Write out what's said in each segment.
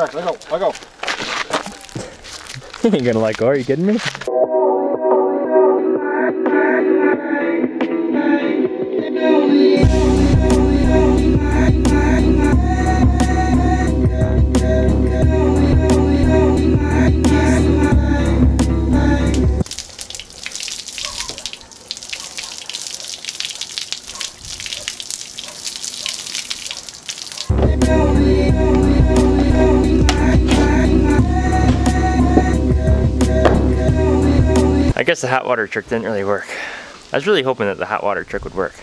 Jack, let go, let go. you ain't gonna let go, are you kidding me? Guess the hot water trick didn't really work. I was really hoping that the hot water trick would work.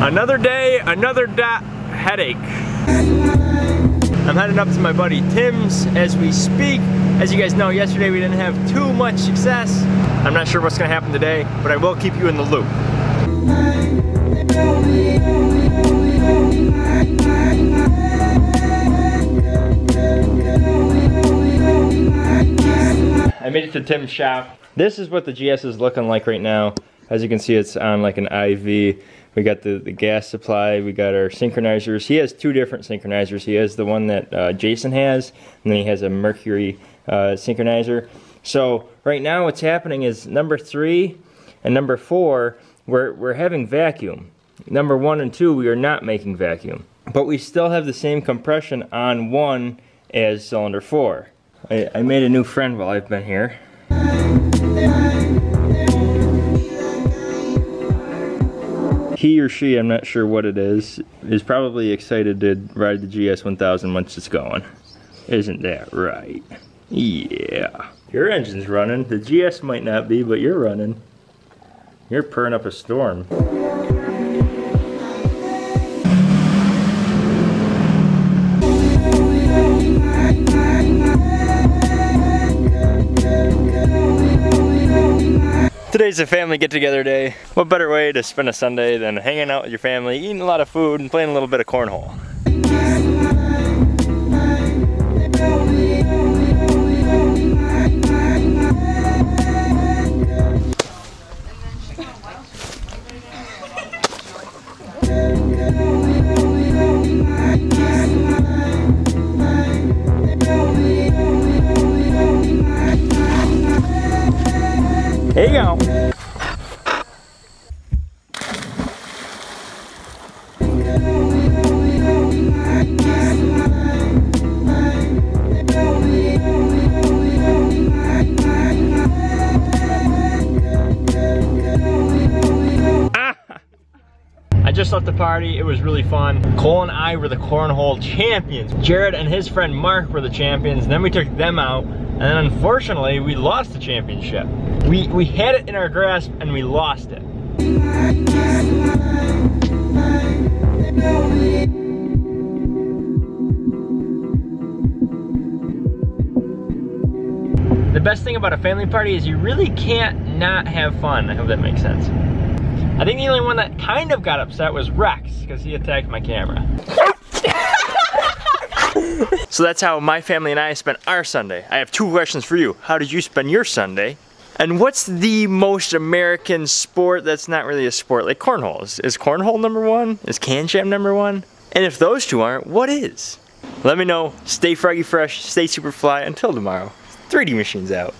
Another day, another dot headache. I'm heading up to my buddy Tim's as we speak. As you guys know, yesterday we didn't have too much success. I'm not sure what's gonna happen today, but I will keep you in the loop. I made it to Tim's shop. This is what the GS is looking like right now. As you can see, it's on like an IV. We got the, the gas supply, we got our synchronizers. He has two different synchronizers. He has the one that uh, Jason has, and then he has a Mercury uh, synchronizer. So right now what's happening is number three and number four, we're, we're having vacuum. Number one and two, we are not making vacuum. But we still have the same compression on one as cylinder four. I, I made a new friend while I've been here. He or she, I'm not sure what it is, is probably excited to ride the GS 1000 once it's going. Isn't that right? Yeah. Your engine's running. The GS might not be, but you're running. You're purring up a storm. Today's a family get-together day. What better way to spend a Sunday than hanging out with your family, eating a lot of food, and playing a little bit of cornhole. Here you go. I just left the party, it was really fun. Cole and I were the cornhole champions. Jared and his friend Mark were the champions, then we took them out, and then unfortunately, we lost the championship. We, we had it in our grasp and we lost it. The best thing about a family party is you really can't not have fun. I hope that makes sense. I think the only one that kind of got upset was Rex, because he attacked my camera. So that's how my family and I spent our Sunday. I have two questions for you. How did you spend your Sunday? And what's the most American sport that's not really a sport, like cornhole? Is, is cornhole number one? Is KanJam number one? And if those two aren't, what is? Let me know. Stay froggy fresh, stay super fly. Until tomorrow. 3D Machines out.